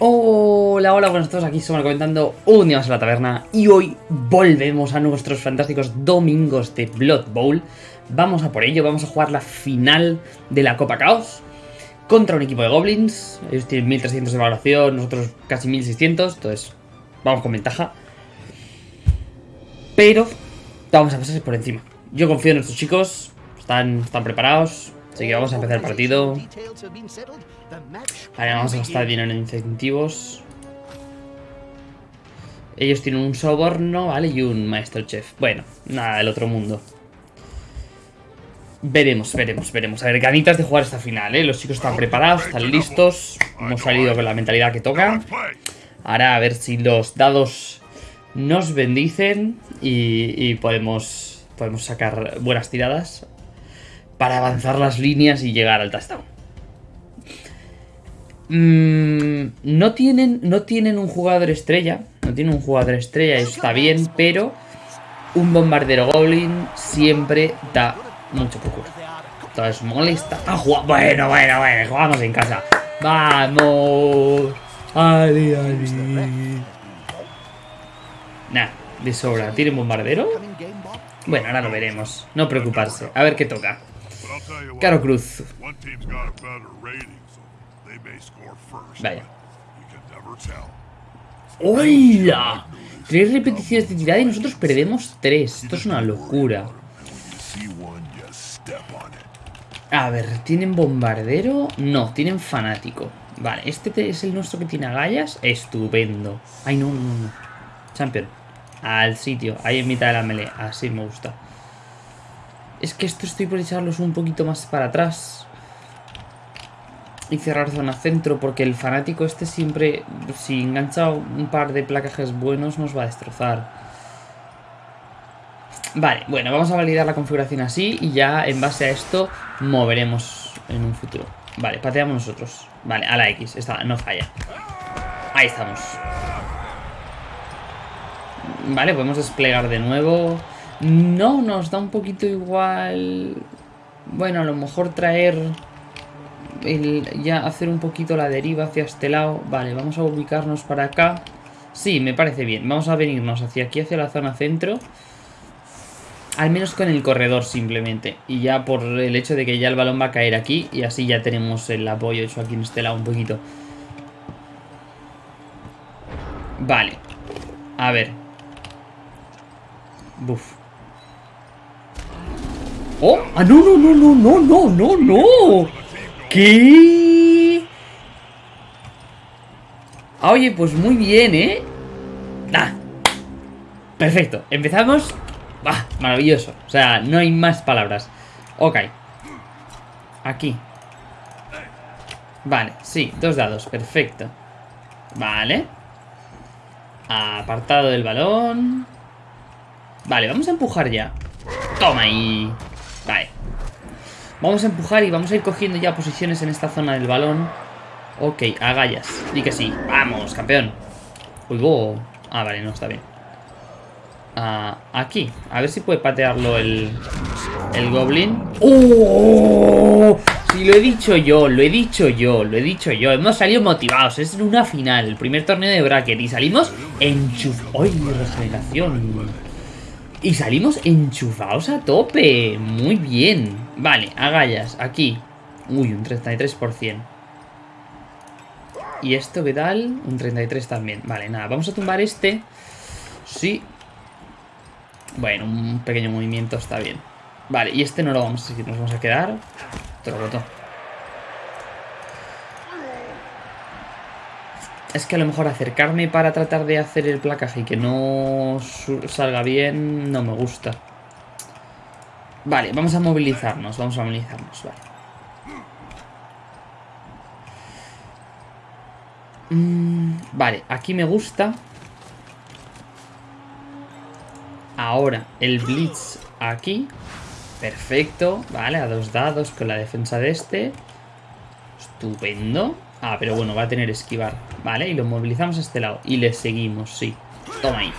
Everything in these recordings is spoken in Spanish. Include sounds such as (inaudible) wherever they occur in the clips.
Hola, hola, buenos todos, aquí somos comentando un día más en la taberna y hoy volvemos a nuestros fantásticos domingos de Blood Bowl. Vamos a por ello, vamos a jugar la final de la Copa Caos contra un equipo de Goblins. Ellos tienen 1300 de valoración, nosotros casi 1600, entonces vamos con ventaja. Pero vamos a pasar por encima. Yo confío en estos chicos, están, están preparados, así que vamos a empezar el partido. Vale, vamos a gastar dinero en incentivos. Ellos tienen un soborno, ¿vale? Y un maestro chef. Bueno, nada del otro mundo. Veremos, veremos, veremos. A ver, ganitas de jugar esta final, ¿eh? Los chicos están preparados, están listos. Hemos salido con la mentalidad que toca. Ahora a ver si los dados nos bendicen y, y podemos, podemos sacar buenas tiradas para avanzar las líneas y llegar al touchdown. Mm, no, tienen, no tienen un jugador estrella. No tienen un jugador estrella, está bien, pero un bombardero goblin siempre da mucho poco. Entonces molesta. Ah, bueno, bueno, bueno, jugamos en casa. Vamos. Ali, ali. Nah, de sobra. ¿Tienen bombardero? Bueno, ahora lo veremos. No preocuparse. A ver qué toca. Caro Cruz. Vaya. ¡Hola! Tres repeticiones de tirada y nosotros perdemos tres. Esto es una locura. A ver, ¿tienen bombardero? No, tienen fanático. Vale, este es el nuestro que tiene agallas. Estupendo. Ay, no, no, no. Champion. Al sitio, ahí en mitad de la melee. Así me gusta. Es que esto estoy por echarlos un poquito más para atrás y cerrar zona centro porque el fanático este siempre, si engancha un par de placajes buenos, nos va a destrozar. Vale, bueno, vamos a validar la configuración así y ya en base a esto moveremos en un futuro. Vale, pateamos nosotros. Vale, a la X, está, no falla. Ahí estamos. Vale, podemos desplegar de nuevo. No, nos da un poquito igual... Bueno, a lo mejor traer el, ya hacer un poquito la deriva hacia este lado. Vale, vamos a ubicarnos para acá. Sí, me parece bien. Vamos a venirnos hacia aquí, hacia la zona centro. Al menos con el corredor simplemente. Y ya por el hecho de que ya el balón va a caer aquí. Y así ya tenemos el apoyo hecho aquí en este lado un poquito. Vale. A ver. Buf. ¡Oh! ¡Ah, no, no, no, no, no, no, no! ¿Qué? Ah, oye, pues muy bien, ¿eh? Ah, perfecto, empezamos. Ah, Maravilloso, o sea, no hay más palabras. Ok. Aquí. Vale, sí, dos dados, perfecto. Vale. Apartado del balón. Vale, vamos a empujar ya. Toma ahí. Vale Vamos a empujar y vamos a ir cogiendo ya posiciones en esta zona del balón. Ok, agallas. Di que sí. Vamos, campeón. Uy, Ah, vale, no, está bien. Ah, aquí. A ver si puede patearlo el, el goblin. ¡Oh! Sí, lo he dicho yo, lo he dicho yo, lo he dicho yo. Hemos salido motivados. Es una final, el primer torneo de bracket. Y salimos enchufados. ¡Ay, regeneración! Y salimos enchufados a tope. Muy bien. Vale, agallas, aquí. Uy, un 33%. ¿Y esto qué tal? Un 33 también. Vale, nada, vamos a tumbar este. Sí. Bueno, un pequeño movimiento está bien. Vale, y este no lo vamos a seguir, nos vamos a quedar. roto. Es que a lo mejor acercarme para tratar de hacer el placaje y que no salga bien no me gusta. Vale, vamos a movilizarnos, vamos a movilizarnos, vale. Mm, vale, aquí me gusta. Ahora, el Blitz aquí. Perfecto, vale, a dos dados con la defensa de este. Estupendo. Ah, pero bueno, va a tener esquivar. Vale, y lo movilizamos a este lado. Y le seguimos, sí. Toma ahí.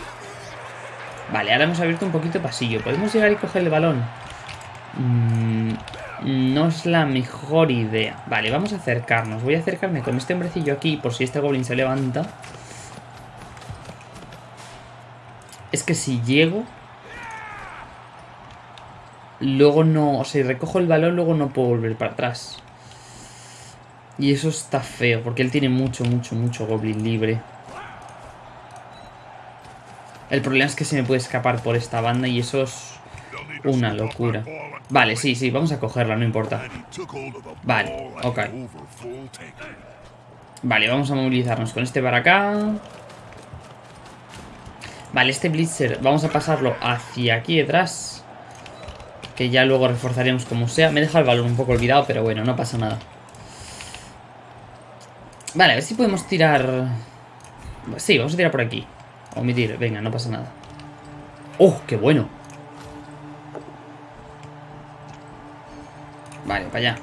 Vale, ahora hemos abierto un poquito pasillo. ¿Podemos llegar y coger el balón? Mm, no es la mejor idea. Vale, vamos a acercarnos. Voy a acercarme con este hombrecillo aquí por si este goblin se levanta. Es que si llego... Luego no... O sea, si recojo el balón, luego no puedo volver para atrás. Y eso está feo, porque él tiene mucho, mucho, mucho goblin libre. El problema es que se me puede escapar por esta banda y eso es una locura. Vale, sí, sí, vamos a cogerla, no importa. Vale, ok. Vale, vamos a movilizarnos con este para acá. Vale, este Blitzer vamos a pasarlo hacia aquí detrás. Que ya luego reforzaremos como sea. Me deja el balón un poco olvidado, pero bueno, no pasa nada. Vale, a ver si podemos tirar... Sí, vamos a tirar por aquí. Omitir, venga, no pasa nada. ¡Oh, qué bueno! Vale, para allá.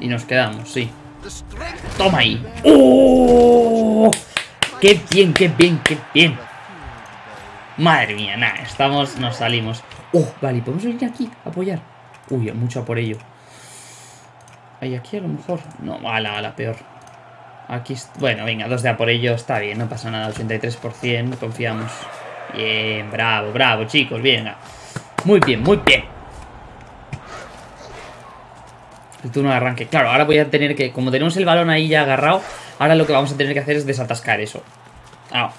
Y nos quedamos, sí. ¡Toma ahí! ¡Oh! ¡Qué bien, qué bien, qué bien! Madre mía, nada, estamos, nos salimos. ¡Oh, vale! ¿Podemos venir aquí a apoyar? Uy, mucho por ello. ¿Hay aquí a lo mejor? No, a la, a la peor. Aquí, bueno, venga, dos de a por ello, está bien, no pasa nada, 83%, confiamos. Bien, bravo, bravo, chicos, venga. Muy bien, muy bien. El turno de arranque. Claro, ahora voy a tener que, como tenemos el balón ahí ya agarrado, ahora lo que vamos a tener que hacer es desatascar eso. Ah,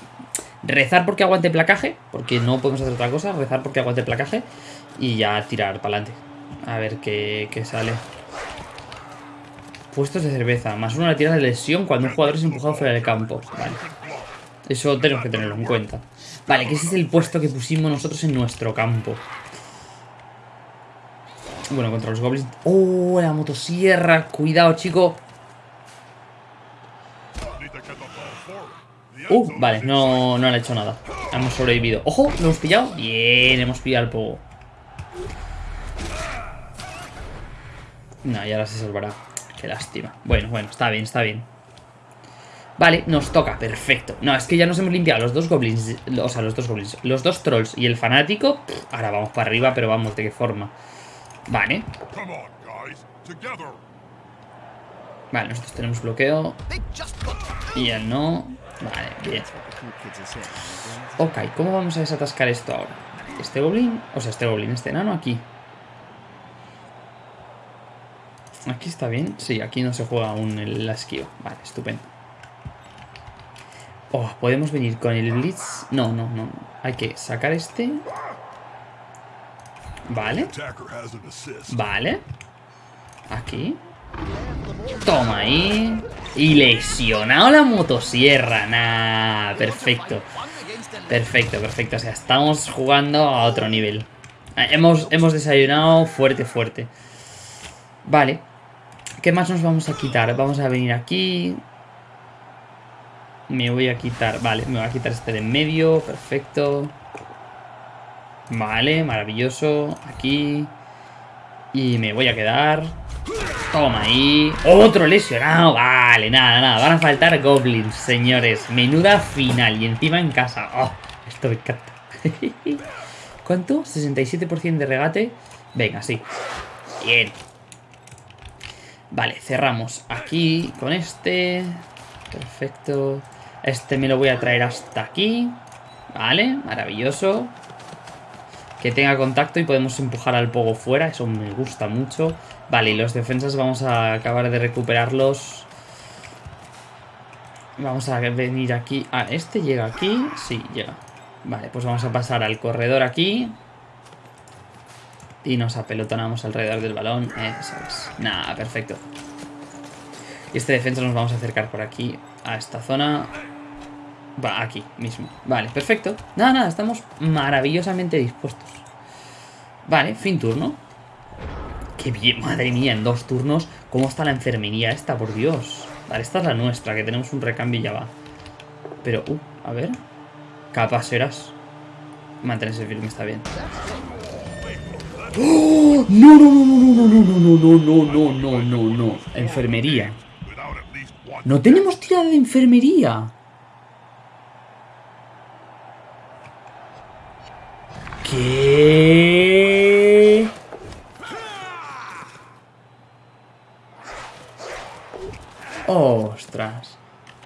rezar porque aguante placaje, porque no podemos hacer otra cosa, rezar porque aguante placaje y ya tirar para adelante. A ver qué, qué sale. Puestos de cerveza. Más uno la tira de lesión cuando un jugador es empujado fuera del campo. Vale. Eso tenemos que tenerlo en cuenta. Vale, que ese es el puesto que pusimos nosotros en nuestro campo. Bueno, contra los goblins. ¡Oh, la motosierra! Cuidado, chico. Uh, vale, no, no le ha hecho nada. Hemos sobrevivido. ¡Ojo! ¿Lo hemos pillado? Bien, hemos pillado al pogo. No, y ahora se salvará. Qué lástima. Bueno, bueno, está bien, está bien. Vale, nos toca, perfecto. No, es que ya nos hemos limpiado los dos goblins, o sea, los dos goblins, los dos trolls y el fanático. ahora vamos para arriba, pero vamos, ¿de qué forma? Vale. Vale, nosotros tenemos bloqueo. Y él no. Vale, bien. Ok, ¿cómo vamos a desatascar esto ahora? Este goblin, o sea, este goblin, este enano aquí. Aquí está bien. Sí, aquí no se juega aún el, la. Vale, estupendo. Oh, podemos venir con el Blitz. No, no, no. Hay que sacar este. Vale. Vale. Aquí. Toma ahí. Y lesionado la motosierra. Nah, perfecto. Perfecto, perfecto. O sea, estamos jugando a otro nivel. Eh, hemos, hemos desayunado fuerte, fuerte. Vale. ¿Qué más nos vamos a quitar? Vamos a venir aquí. Me voy a quitar... Vale, me voy a quitar este de en medio. Perfecto. Vale, maravilloso. Aquí. Y me voy a quedar... Toma ahí. Otro lesionado. Vale, nada, nada. Van a faltar goblins, señores. Menuda final. Y encima en casa. Oh, esto me encanta. (laughs) ¿Cuánto? 67% de regate. Venga, sí. Bien. Vale, cerramos aquí con este. Perfecto. Este me lo voy a traer hasta aquí. Vale, maravilloso. Que tenga contacto y podemos empujar al pogo fuera. Eso me gusta mucho. Vale, y los defensas vamos a acabar de recuperarlos. Vamos a venir aquí. Ah, ¿este llega aquí? Sí, llega. Vale, pues vamos a pasar al corredor aquí. Y nos apelotonamos alrededor del balón. Eso es. Nada, perfecto. Y este defensa nos vamos a acercar por aquí a esta zona. Va, aquí mismo. Vale, perfecto. Nada, nada, estamos maravillosamente dispuestos. Vale, fin turno. Qué bien, madre mía, en dos turnos. ¿Cómo está la enfermería esta, por Dios? Vale, esta es la nuestra, que tenemos un recambio y ya va. Pero, uh, a ver. Capaz serás. Mantenerse firme está bien. ¡Oh! No, no, no, no, no, no, no, no, no, no, no, no, no. Enfermería. No tenemos tirada de enfermería. ¿Qué? Ostras.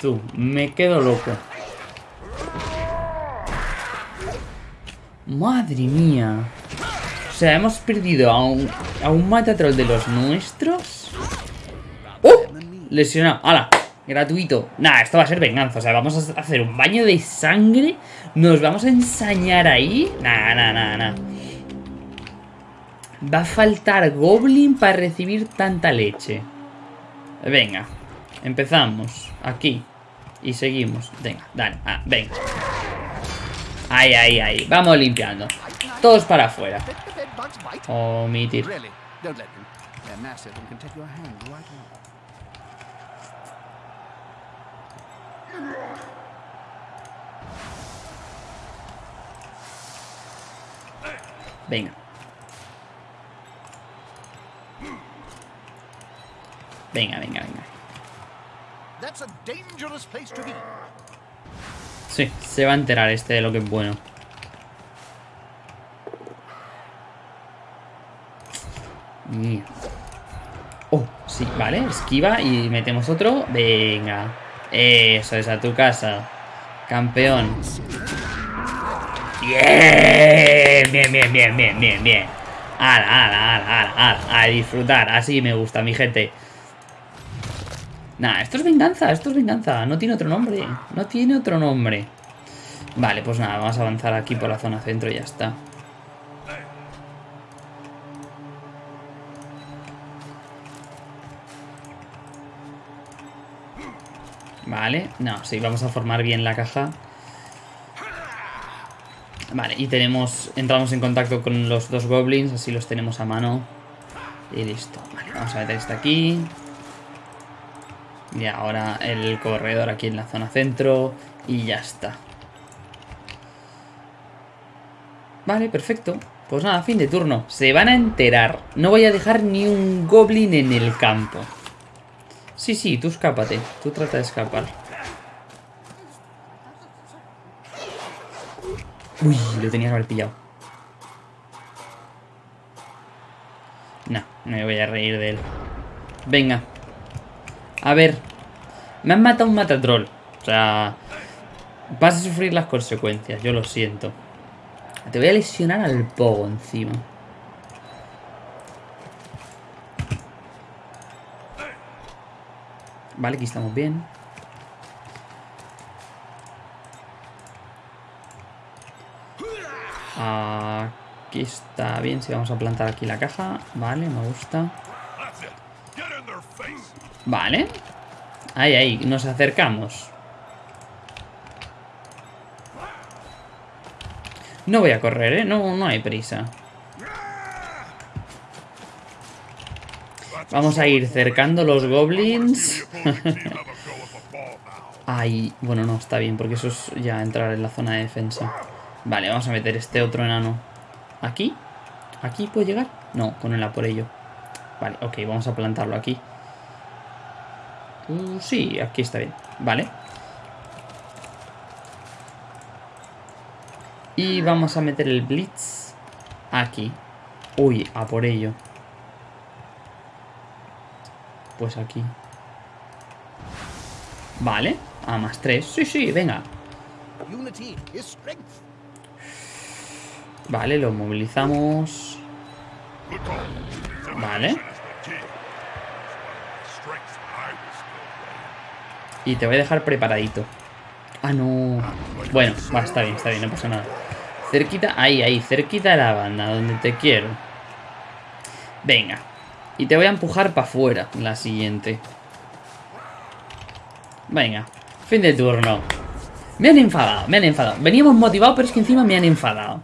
Tú, me quedo loco. Madre mía. Sea, hemos perdido a un, a un matatrol de los nuestros. ¡Uh! Lesionado. ¡Hala! Gratuito. Nah, esto va a ser venganza. O sea, vamos a hacer un baño de sangre. Nos vamos a ensañar ahí. Nah, nah, nah. Va a faltar Goblin para recibir tanta leche. Venga. Empezamos. Aquí. Y seguimos. Venga, dale. Ah, venga. Ahí, ahí, ahí. Vamos limpiando. Todos para afuera. Omitir. Venga. Venga, venga, venga. Sí, se va a enterar este de lo que es bueno. Oh, sí, vale, esquiva y metemos otro. Venga. Eso es, a tu casa. Campeón. Bien, bien, bien, bien, bien, bien, bien. Ala, ala, ala, ala, a disfrutar. Así me gusta, mi gente. Nah, esto es venganza, esto es venganza. No tiene otro nombre. No tiene otro nombre. Vale, pues nada, vamos a avanzar aquí por la zona centro y ya está. Vale, no, sí, vamos a formar bien la caja. Vale, y tenemos, entramos en contacto con los dos goblins, así los tenemos a mano. Y listo. Vale, vamos a meter este aquí. Y ahora el corredor aquí en la zona centro. Y ya está. Vale, perfecto. Pues nada, fin de turno. Se van a enterar. No voy a dejar ni un goblin en el campo. Sí, sí, tú escápate. Tú trata de escapar. Uy, lo tenía que haber pillado. No, no me voy a reír de él. Venga, a ver. Me han matado un matatrol. O sea... Vas a sufrir las consecuencias, yo lo siento. Te voy a lesionar al pogo encima. Vale, aquí estamos bien. Aquí está bien, si vamos a plantar aquí la caja. Vale, me gusta. Vale. Ahí, ahí, nos acercamos. No voy a correr, ¿eh? No, no hay prisa. Vamos a ir cercando los goblins. Ay, bueno, no, está bien, porque eso es ya entrar en la zona de defensa. Vale, vamos a meter este otro enano. ¿Aquí? ¿Aquí puede llegar? No, con el a por ello. Vale, ok, vamos a plantarlo aquí. Uh, sí, aquí está bien. Vale. Y vamos a meter el Blitz aquí. Uy, a por ello. Pues aquí. Vale. A más 3. Sí, sí, venga. Vale, lo movilizamos. Vale. Y te voy a dejar preparadito. Ah, no. Bueno, va, está bien, está bien, no pasa nada. Cerquita, ahí, ahí, cerquita de la banda, donde te quiero. Venga. Y te voy a empujar para afuera, la siguiente. Venga, fin de turno. Me han enfadado, me han enfadado. Veníamos motivados, pero es que encima me han enfadado.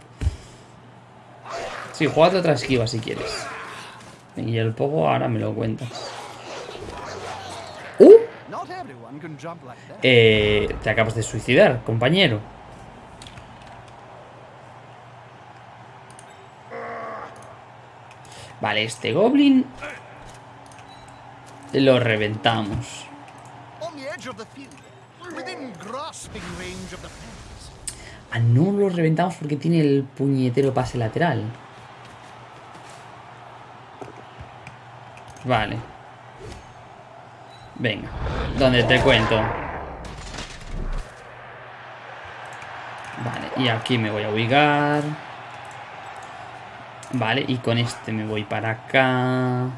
Sí, jugate otra esquiva si quieres. Y el poco ahora me lo cuentas. ¡Uh! Eh, te acabas de suicidar, compañero. Vale, este goblin lo reventamos. Ah, no lo reventamos porque tiene el puñetero pase lateral. Vale. Venga, donde te cuento. Vale, y aquí me voy a ubicar. Vale, y con este me voy para acá.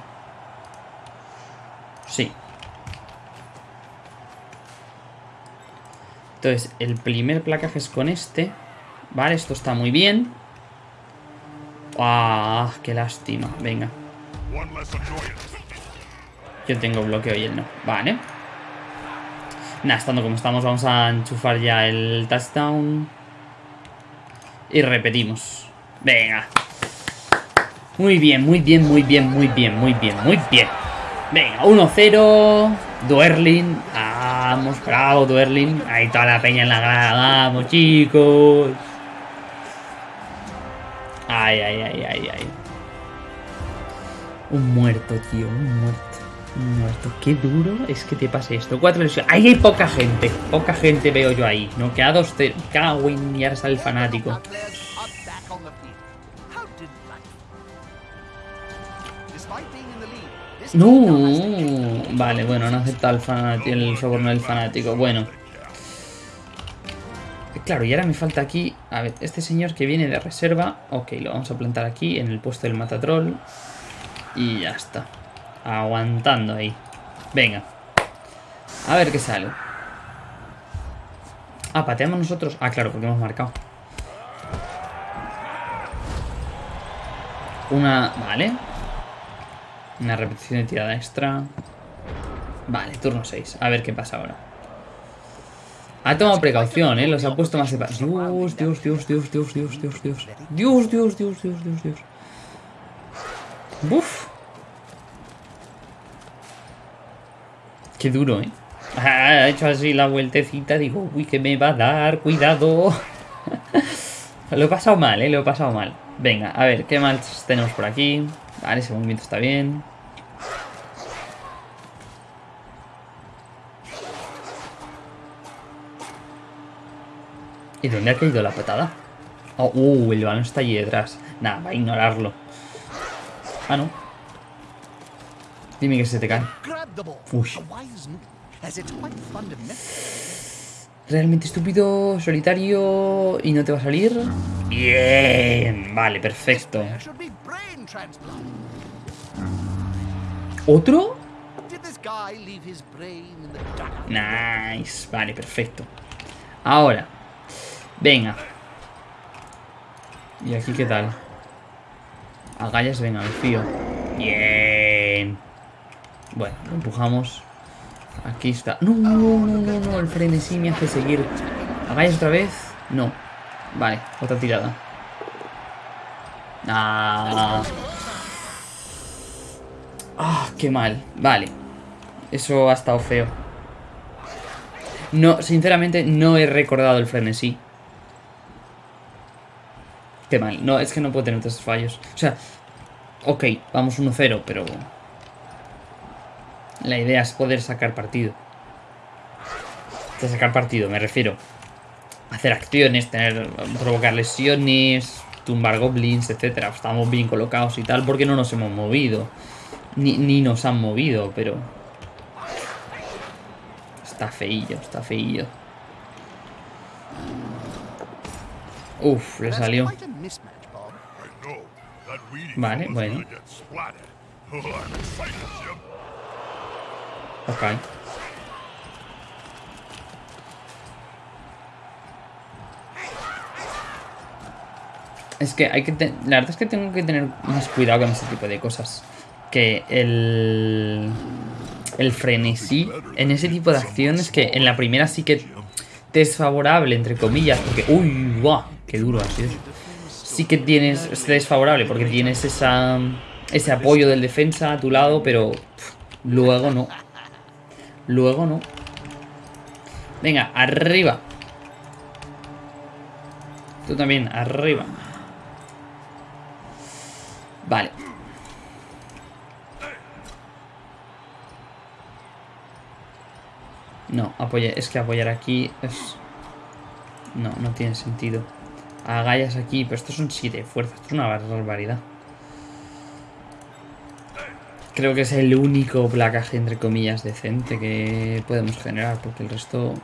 Sí. Entonces, el primer placaje es con este. Vale, esto está muy bien. ¡Ah! ¡Qué lástima! Venga. Yo tengo bloqueo y él no. Vale. Nada, estando como estamos, vamos a enchufar ya el touchdown. Y repetimos. Venga. Muy bien, muy bien, muy bien, muy bien, muy bien, muy bien. Venga, 1-0. Duerlin. Vamos, bravo, Duerlin. Ahí toda la peña en la grada. Vamos, chicos. Ay, ay, ay, ay, ay. Un muerto, tío, un muerto. Un muerto. Qué duro es que te pase esto. Cuatro lesiones. Ahí hay poca gente. Poca gente veo yo ahí. No queda dos. Cago en y ahora sale el fanático. No, vale, bueno, no acepta el, el soborno del fanático. Bueno. Claro, y ahora me falta aquí... A ver, este señor que viene de reserva... Ok, lo vamos a plantar aquí, en el puesto del matatrol. Y ya está. Aguantando ahí. Venga. A ver qué sale. Ah, pateamos nosotros. Ah, claro, porque hemos marcado. Una... Vale. Una repetición de tirada extra. Vale, turno 6. A ver qué pasa ahora. Ha tomado precaución, ¿eh? Los ha puesto más separados. Dios, Dios, Dios, Dios, Dios, Dios, Dios, Dios. Dios, Dios, Dios, Dios, Dios, Dios. Buf. Qué duro, ¿eh? Ha hecho así la vueltecita. Digo, uy, que me va a dar. Cuidado. lo he pasado mal, ¿eh? Lo he pasado mal. Venga, a ver, ¿qué más tenemos por aquí? Vale, ese movimiento está bien. ¿Y dónde ha caído la patada? Oh, uh, el balón está allí detrás. Nada, va a ignorarlo. Ah, no. Dime que se te cae. Uy. Realmente estúpido, solitario y no te va a salir. Bien, vale, perfecto. ¿Otro? Nice, vale, perfecto. Ahora, venga. ¿Y aquí qué tal? Agallas, venga, el fío. Bien. Bueno, lo empujamos. Aquí está. No, no, no, no. El frenesí me hace seguir. ¿Hagáis otra vez? No. Vale, otra tirada. Ah. Ah, qué mal. Vale. Eso ha estado feo. No, sinceramente, no he recordado el frenesí. Qué mal. No, es que no puedo tener tres fallos. O sea, ok, vamos 1-0, pero... La idea es poder sacar partido. Sacar partido, me refiero. Hacer acciones, tener provocar lesiones, tumbar goblins, etcétera. Estamos bien colocados y tal, porque no nos hemos movido. Ni, ni nos han movido, pero... Está feillo, está feillo. Uf, le salió. Vale, bueno. Ok. Es que hay que... La verdad es que tengo que tener más cuidado con este tipo de cosas. Que el... El frenesí en ese tipo de acciones que en la primera sí que desfavorable, entre comillas, porque... ¡Uy! ¡Guau! ¡Qué duro ha! Sí que tienes... Es desfavorable porque tienes esa... Ese apoyo del defensa a tu lado, pero... luego no. Luego no. Venga, arriba. Tú también, arriba. Vale. No, apoya, es que apoyar aquí es... No, no tiene sentido. Agallas aquí, pero estos son 7 fuerzas. Esto es una barbaridad. Creo que es el único placaje, entre comillas, decente que podemos generar, porque el resto...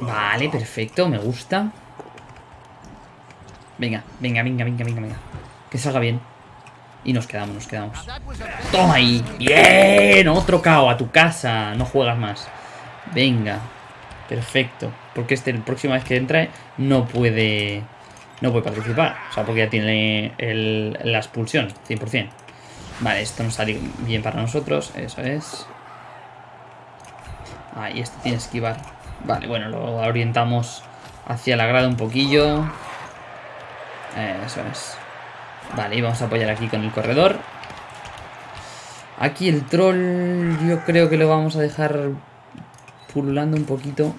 Vale, perfecto, me gusta. Venga, venga, venga, venga, venga, venga. Que salga bien. Y nos quedamos, nos quedamos. ¡Toma ahí! ¡Bien! Otro KO a tu casa. No juegas más. Venga. Perfecto. Porque este, la próxima vez que entre, no puede... No puede participar. O sea, porque ya tiene la expulsión. 100%. Vale, esto nos sale bien para nosotros. Eso es. Ahí, este tiene que esquivar. Vale, bueno, lo orientamos hacia la grada un poquillo. Eso es. Vale, y vamos a apoyar aquí con el corredor. Aquí el troll yo creo que lo vamos a dejar pululando un poquito.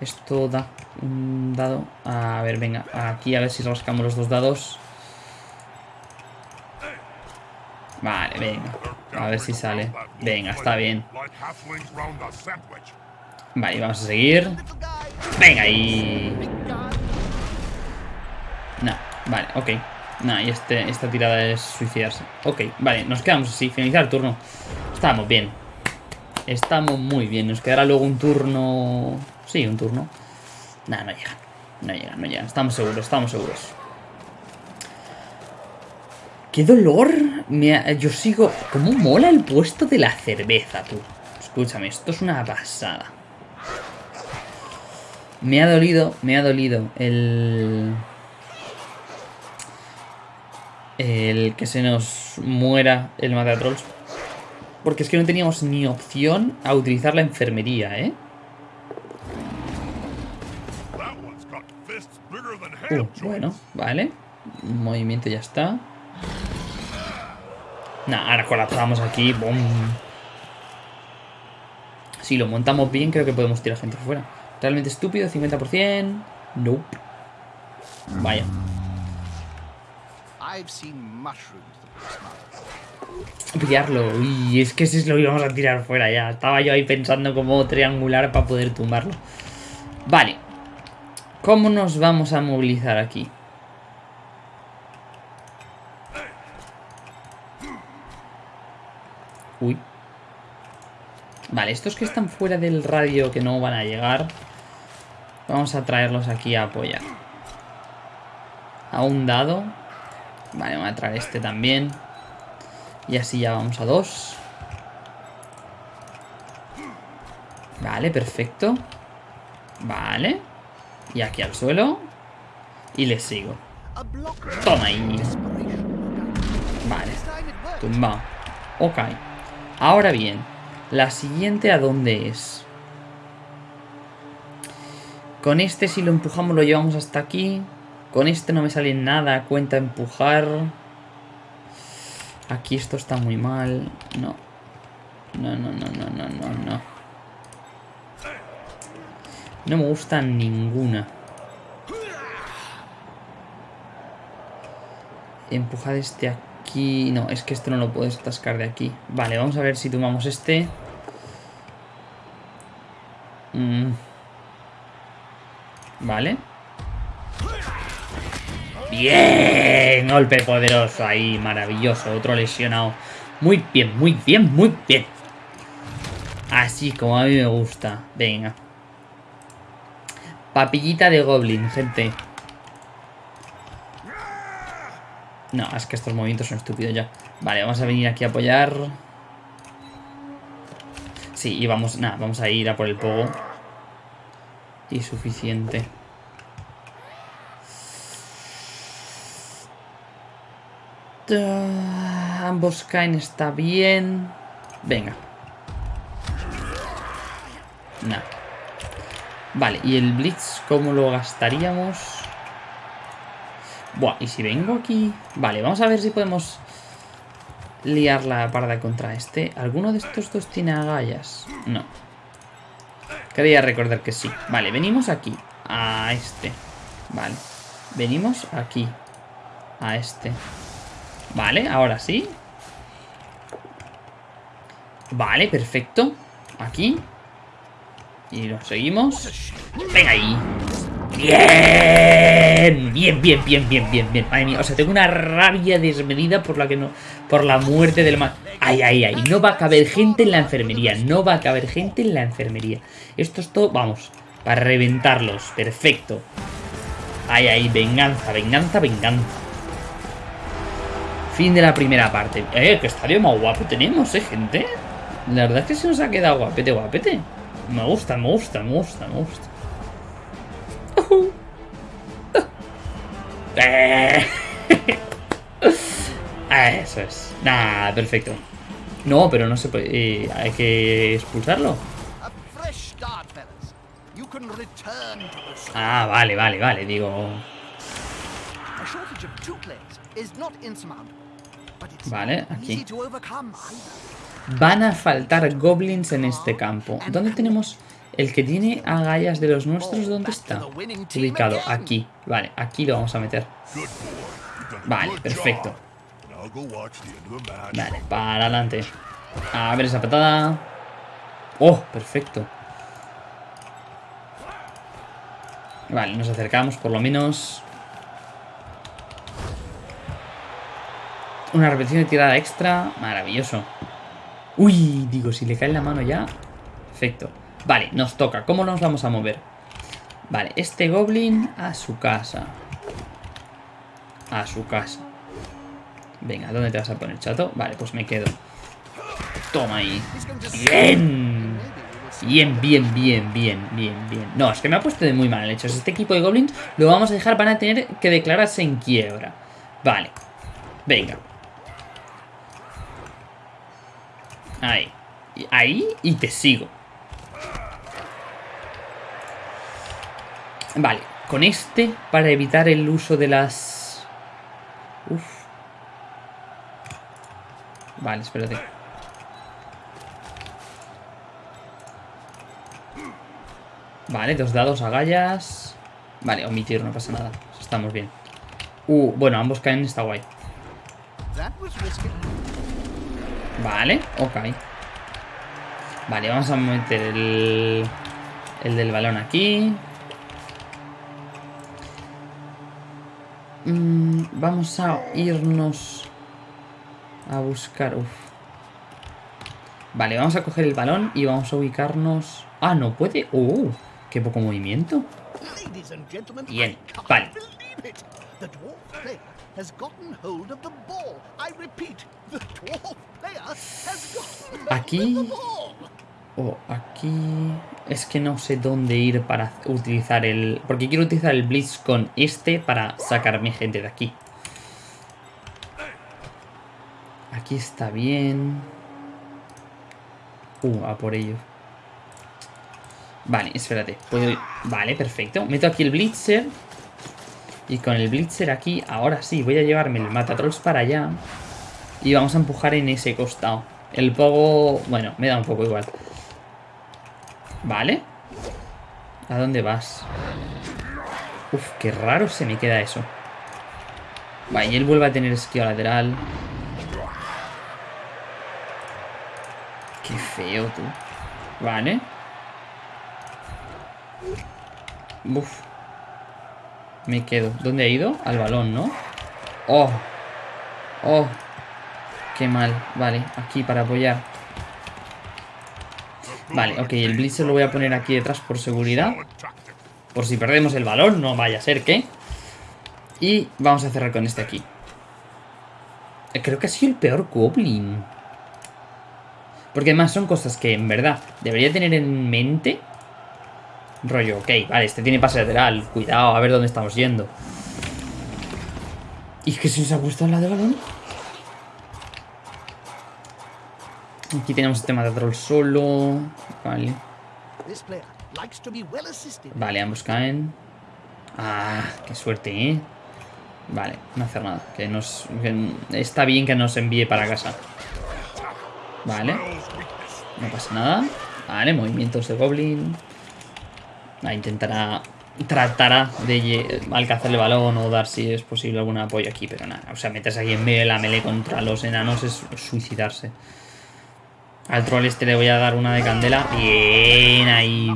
Esto da un dado. A ver, venga, aquí a ver si rascamos los dos dados. Vale, venga. A ver si sale. Venga, está bien. Vale, vamos a seguir. Venga, y... No, vale, ok. No, y este, esta tirada es suicidarse. Ok, vale, nos quedamos así, finalizar el turno. Estamos bien. Estamos muy bien. Nos quedará luego un turno... Sí, un turno. Nada, no llegan. No llegan, no llegan. Estamos seguros, estamos seguros. ¡Qué dolor! Me Yo sigo... ¿Cómo mola el puesto de la cerveza, tú? Escúchame, esto es una pasada. Me ha dolido, me ha dolido el el que se nos muera el Matatrolls. Porque es que no teníamos ni opción a utilizar la enfermería, ¿eh? Uh, bueno, vale. movimiento ya está. Nah, ahora colapsamos aquí. ¡Bum! Si lo montamos bien, creo que podemos tirar gente fuera. Realmente estúpido, 50%. Nope. Vaya. Pillarlo. Y es que si lo íbamos a tirar fuera ya. Estaba yo ahí pensando cómo triangular para poder tumbarlo. Vale. ¿Cómo nos vamos a movilizar aquí? Uy. Vale, estos que están fuera del radio que no van a llegar. Vamos a traerlos aquí a apoyar. A un dado. Vale, voy a traer este también. Y así ya vamos a dos. Vale, perfecto. Vale. Y aquí al suelo. Y le sigo. Toma ahí. Vale. Tumba. Ok. Ahora bien. La siguiente a dónde es. Con este si lo empujamos lo llevamos hasta aquí. Con este no me sale nada, cuenta empujar. Aquí esto está muy mal. No. No, no, no, no, no, no, no. No me gusta ninguna. Empujar este aquí. No, es que este no lo puedes atascar de aquí. Vale, vamos a ver si tomamos este. Mm. Vale. Bien, golpe poderoso ahí, maravilloso, otro lesionado. Muy bien, muy bien, muy bien. Así como a mí me gusta. Venga. Papillita de Goblin, gente. No, es que estos movimientos son estúpidos ya. Vale, vamos a venir aquí a apoyar. Sí, y vamos, nada, vamos a ir a por el pogo. Y suficiente. Ambos caen, está bien. Venga. Nah. Vale, ¿y el Blitz cómo lo gastaríamos? Buah, ¿y si vengo aquí? Vale, vamos a ver si podemos liar la parda contra este. ¿Alguno de estos dos tiene agallas? No. Quería recordar que sí. Vale, venimos aquí. A este. Vale. Venimos aquí. A este. Vale, ahora sí. Vale, perfecto. Aquí. Y lo seguimos. Venga ahí. Bien, bien, bien, bien, bien, bien, bien. Madre mía, o sea, tengo una rabia desmedida por la que no, por la muerte del mal. Ay, ay, ay, no va a caber gente en la enfermería, no va a caber gente en la enfermería. Esto es todo, vamos, para reventarlos, perfecto. Ay, ay, venganza, venganza, venganza. Fin de la primera parte. Eh, que estadio más guapo tenemos, eh, gente. La verdad es que se nos ha quedado guapete, guapete. Me gusta, me gusta, me gusta, me gusta. (laughs) Eh. (laughs) Eso es. Nah, perfecto. No, pero no se puede. eh, hay que expulsarlo. Ah, vale, vale, vale. Digo. Vale, aquí. Van a faltar goblins en este campo. ¿Dónde tenemos el que tiene agallas de los nuestros? ¿Dónde está? Ubicado, aquí. Vale, aquí lo vamos a meter. Vale, perfecto. Vale, para adelante. A ver esa patada. Oh, perfecto. Vale, nos acercamos por lo menos. Una repetición de tirada extra. Maravilloso. Uy, digo, si le cae en la mano ya. Perfecto. Vale, nos toca. ¿Cómo nos vamos a mover? Vale, este goblin a su casa. A su casa. Venga, ¿dónde te vas a poner, chato? Vale, pues me quedo. Toma ahí. Bien. Bien, bien, bien, bien, bien, bien. No, es que me ha puesto de muy mal hechos. Este equipo de goblins lo vamos a dejar, van a tener que declararse en quiebra. Vale. Venga. Ahí. Ahí y te sigo. Vale, con este para evitar el uso de las... Uf. Vale, espérate. Vale, dos dados agallas. Vale, omitir, no pasa nada. Estamos bien. Uh, bueno, ambos caen, está guay. Vale, ok. Vale, vamos a meter el, el del balón aquí. Mm, vamos a irnos a buscar... Uf. Vale, vamos a coger el balón y vamos a ubicarnos... Ah, no puede... ¡Oh! ¡Qué poco movimiento! Bien, vale. Aquí-. Oh, aquí... Es que no sé dónde ir para utilizar el... Porque quiero utilizar el Blitz con este para sacar mi gente de aquí. Aquí está bien. Uh, a por ello. Vale, espérate. Puedo Vale, perfecto. Meto aquí el Blitzer. Y con el Blitzer aquí, ahora sí, voy a llevarme el Matatrolls para allá. Y vamos a empujar en ese costado. El Pogo... Bueno, me da un poco igual. Vale. ¿A dónde vas? Uf, qué raro se me queda eso. Vale, y él vuelve a tener esquiva lateral. Qué feo, tú. Vale. Uf. Me quedo. ¿Dónde ha ido? Al balón, ¿no? Oh. Oh. Qué mal. Vale, aquí para apoyar. Vale, ok, el Blitzer lo voy a poner aquí detrás por seguridad. Por si perdemos el balón, no vaya a ser que. Y vamos a cerrar con este aquí. Eh, Creo que ha sido el peor Goblin. Porque además son cosas que en verdad debería tener en mente. Rollo, ok, vale, este tiene pase lateral. Cuidado, a ver dónde estamos yendo. ¿Y es que se os ha gustado la de balón? Aquí tenemos el tema de troll solo. Vale. Vale, ambos caen. Ah, qué suerte, ¿eh? Vale, no hacer nada. Que nos. que está bien que nos envíe para casa. Vale. No pasa nada. Vale, movimientos de Goblin. Ah, intentará. Tratará de alcanzar el balón o dar si es posible algún apoyo aquí, pero nada. O sea, meterse aquí en medio de la melee contra los enanos es suicidarse. Al troll este le voy a dar una de candela. Bien, ahí.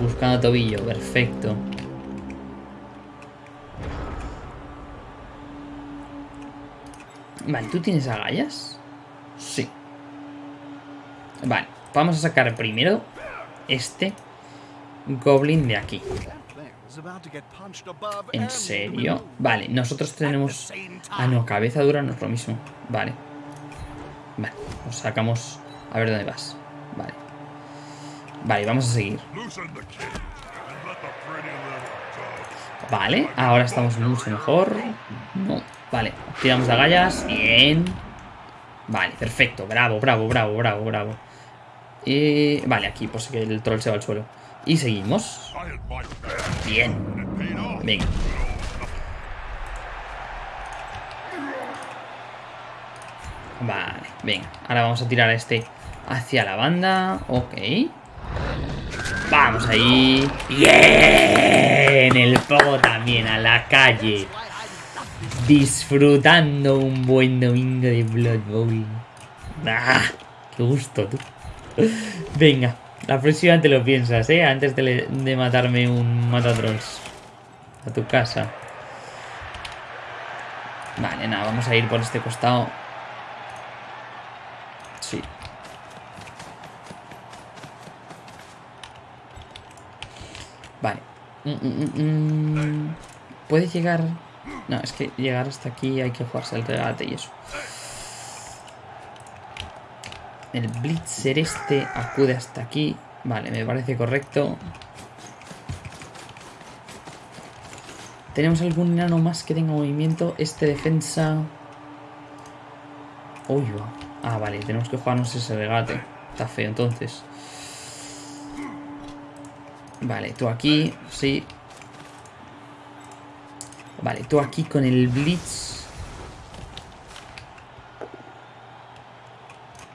Buscando tobillo, perfecto. Vale, ¿tú tienes agallas? Sí. Vale, vamos a sacar primero este goblin de aquí. ¿En serio? Vale, nosotros tenemos... Ah, no, cabeza dura no es lo mismo. Vale. Vale, nos sacamos a ver dónde vas. Vale. Vale, vamos a seguir. Vale, ahora estamos mucho mejor. No, vale, tiramos agallas. Bien. Vale, perfecto. Bravo, bravo, bravo, bravo, bravo. Y... Vale, aquí, pues que el troll se va al suelo. Y seguimos. Bien. Venga. Vale, venga. Ahora vamos a tirar a este hacia la banda. Ok. Vamos ahí. Bien. El pogo también a la calle. Disfrutando un buen domingo de Blood Bowl. ¡Ah! ¡Qué gusto, tú! Venga, la próxima te lo piensas, ¿eh? Antes de, de matarme un matatrolls. A tu casa. Vale, nada, vamos a ir por este costado. Sí. Vale. Mm, mm, mm, ¿Puede llegar...? No, es que llegar hasta aquí hay que jugarse el regate y eso. El Blitzer este acude hasta aquí. Vale, me parece correcto. ¿Tenemos algún enano más que tenga movimiento? Este defensa... Uy, va. Ah, vale, tenemos que jugarnos ese regate. Está feo, entonces. Vale, tú aquí, sí. Vale, tú aquí con el Blitz.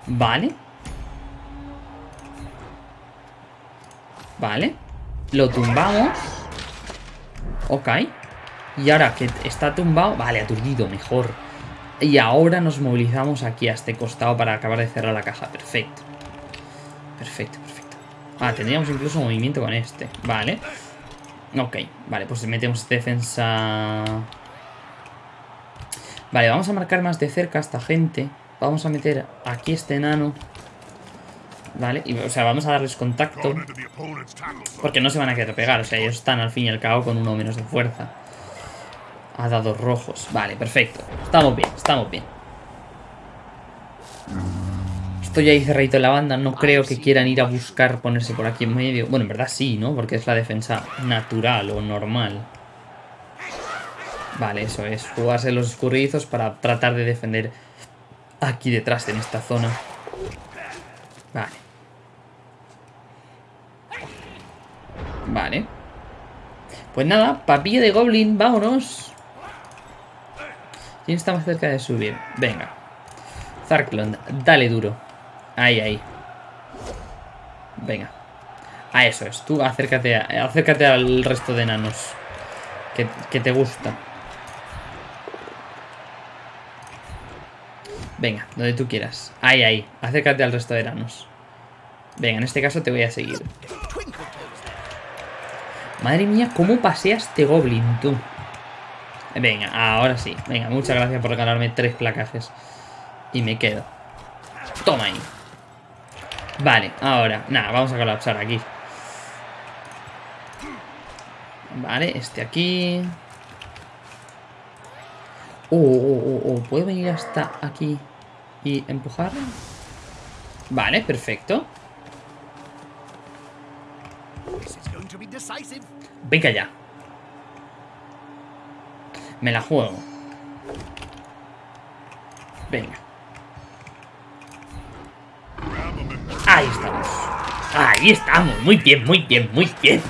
Vale. Vale. Lo tumbamos. Ok. Y ahora que está tumbado... Vale, aturdido, mejor. Y ahora nos movilizamos aquí a este costado para acabar de cerrar la caja. Perfecto. Perfecto, perfecto. Ah, tendríamos incluso movimiento con este. Vale. Ok, vale, pues metemos defensa... Vale, vamos a marcar más de cerca a esta gente. Vamos a meter aquí este enano. Vale, y, o sea, vamos a darles contacto. Porque no se van a querer pegar. O sea, ellos están al fin y al cabo con uno menos de fuerza. A dados rojos. Vale, perfecto. Estamos bien, estamos bien. Estoy ahí cerradito en la banda. No creo que quieran ir a buscar ponerse por aquí en medio. Bueno, en verdad sí, ¿no? Porque es la defensa natural o normal. Vale, eso es. Jugarse los escurridizos para tratar de defender aquí detrás, en esta zona. Vale. Vale. Pues nada, papilla de goblin, vámonos. ¿Quién está más cerca de subir? Venga. Zarklond, dale duro. Ahí, ahí. Venga. Ah, eso es. Tú acércate, acércate al resto de enanos. Que, que te gusta. Venga, donde tú quieras. Ahí, ahí. Acércate al resto de enanos. Venga, en este caso te voy a seguir. Madre mía, cómo pasea este goblin, tú. Venga, ahora sí. Venga, muchas gracias por regalarme tres placajes. Y me quedo. Toma ahí. Vale, ahora. Nada, vamos a colapsar aquí. Vale, este aquí. Oh, oh, oh, oh. ¿Puedo venir hasta aquí y empujar? Vale, perfecto. Venga ya. Me la juego. Venga. Ahí estamos. Ahí estamos. Muy bien, muy bien, muy bien.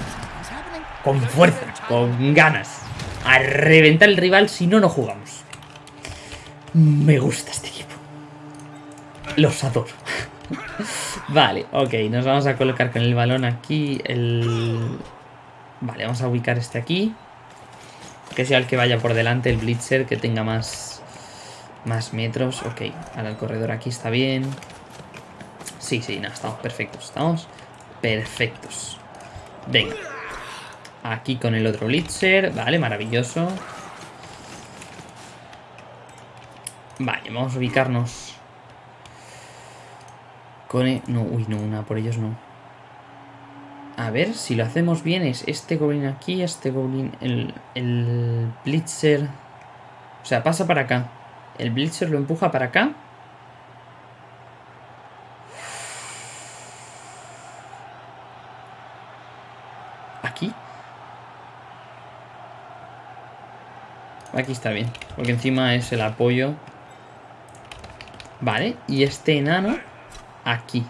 Con fuerza, con ganas. A reventar el rival si no, no jugamos. Me gusta este equipo. Los adoro. (laughs) vale, ok. Nos vamos a colocar con el balón aquí. El... Vale, vamos a ubicar este aquí. Que sea el que vaya por delante, el blitzer, que tenga más, más metros. Ok, ahora el corredor aquí está bien. Sí, sí, nada, estamos perfectos. Estamos perfectos. Venga. Aquí con el otro blitzer. Vale, maravilloso. Vale, vamos a ubicarnos. Con... e- No, uy, no, una por ellos no. A ver, si lo hacemos bien es este goblin aquí, este goblin, el, el blitzer... O sea, pasa para acá. El blitzer lo empuja para acá. Aquí. Aquí está bien. Porque encima es el apoyo. Vale. Y este enano aquí.